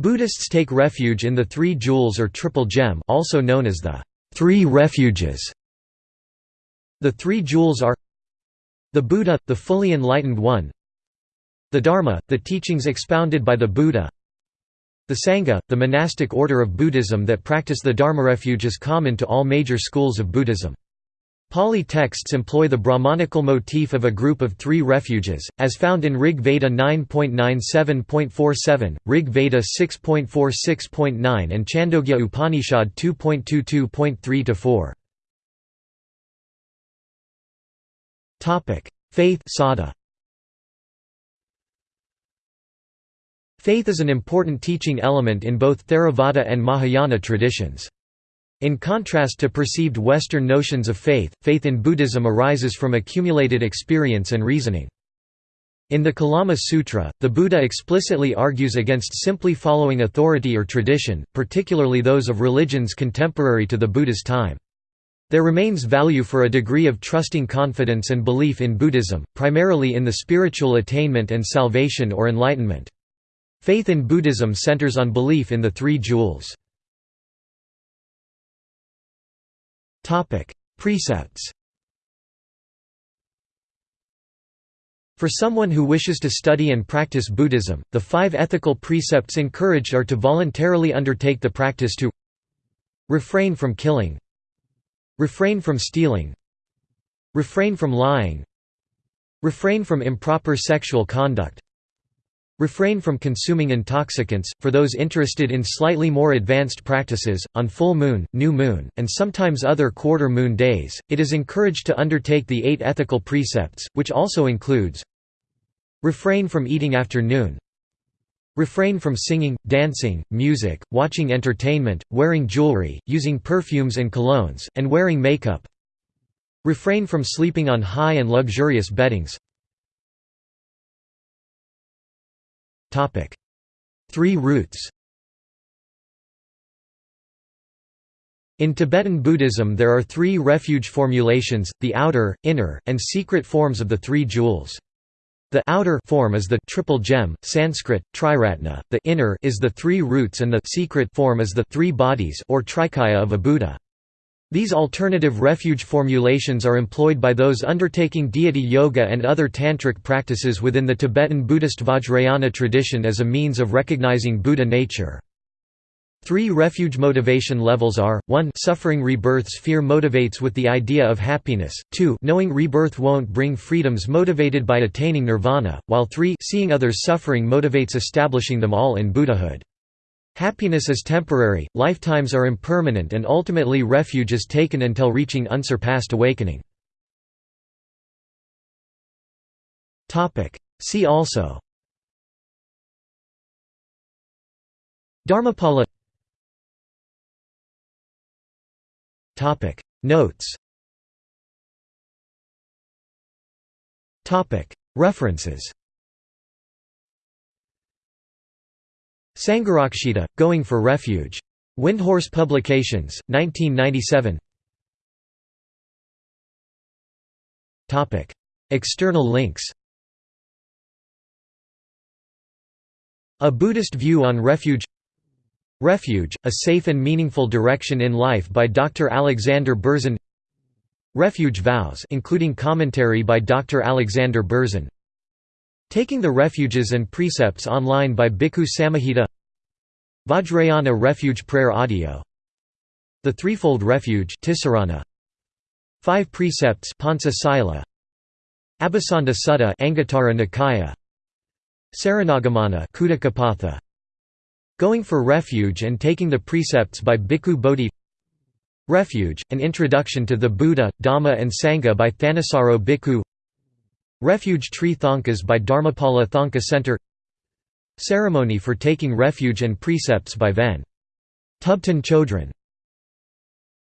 Buddhists take refuge in the Three Jewels or Triple Gem also known as the Three Refuges. The Three Jewels are the Buddha, the fully enlightened one the Dharma, the teachings expounded by the Buddha the Sangha, the monastic order of Buddhism that practice the Dharma refuge is common to all major schools of Buddhism. Pali texts employ the Brahmanical motif of a group of three refuges, as found in Rig Veda 9.97.47, Rig Veda 6.46.9 and Chandogya Upanishad 2.22.3–4. Faith. Faith is an important teaching element in both Theravada and Mahayana traditions. In contrast to perceived Western notions of faith, faith in Buddhism arises from accumulated experience and reasoning. In the Kalama Sutra, the Buddha explicitly argues against simply following authority or tradition, particularly those of religions contemporary to the Buddha's time. There remains value for a degree of trusting confidence and belief in Buddhism, primarily in the spiritual attainment and salvation or enlightenment. Faith in Buddhism centers on belief in the Three Jewels. Precepts For someone who wishes to study and practice Buddhism, the five ethical precepts encouraged are to voluntarily undertake the practice to refrain from killing refrain from stealing refrain from lying refrain from improper sexual conduct Refrain from consuming intoxicants. For those interested in slightly more advanced practices, on full moon, new moon, and sometimes other quarter moon days, it is encouraged to undertake the eight ethical precepts, which also includes Refrain from eating after noon Refrain from singing, dancing, music, watching entertainment, wearing jewelry, using perfumes and colognes, and wearing makeup Refrain from sleeping on high and luxurious beddings Three roots In Tibetan Buddhism there are three refuge formulations, the outer, inner, and secret forms of the Three Jewels. The outer form is the triple gem, Sanskrit, triratna, the inner is the three roots and the secret form is the three bodies or trikaya of a Buddha. These alternative refuge formulations are employed by those undertaking deity yoga and other tantric practices within the Tibetan Buddhist Vajrayana tradition as a means of recognizing Buddha nature. Three refuge motivation levels are, 1 suffering rebirths fear motivates with the idea of happiness, 2 knowing rebirth won't bring freedoms motivated by attaining nirvana, while 3 seeing others suffering motivates establishing them all in Buddhahood. Happiness is temporary, lifetimes are impermanent and ultimately refuge is taken until reaching unsurpassed awakening. See also Dharmapala Notes References Sangharakshita, Going for Refuge. Windhorse Publications, 1997 External links A Buddhist View on Refuge Refuge, A Safe and Meaningful Direction in Life by Dr. Alexander Berzin Refuge Vows including commentary by Dr. Alexander Berzin Taking the Refuges and Precepts online by Bhikkhu Samahita. Vajrayana Refuge Prayer Audio. The Threefold Refuge Tisarana. Five Precepts Panca Sila. Abhisanda Sutta Anguttara Nikaya. Saranagamana Khuddakapatha Going for Refuge and Taking the Precepts by Bhikkhu Bodhi. Refuge, An Introduction to the Buddha, Dhamma and Sangha by Thanissaro Bhikkhu Refuge Tree Thangkas by Dharmapala Thangka Center Ceremony for Taking Refuge and Precepts by Ven. Thubten Chodron